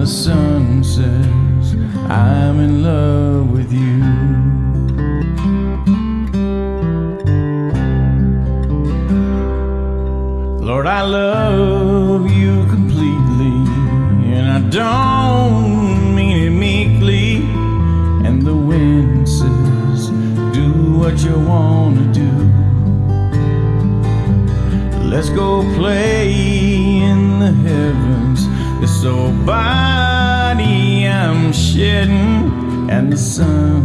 the sun says I'm in love with you. Lord, I love you completely, and I don't mean it meekly. And the wind says, Do what you want to do. Let's go play old body I'm shedding, and the sun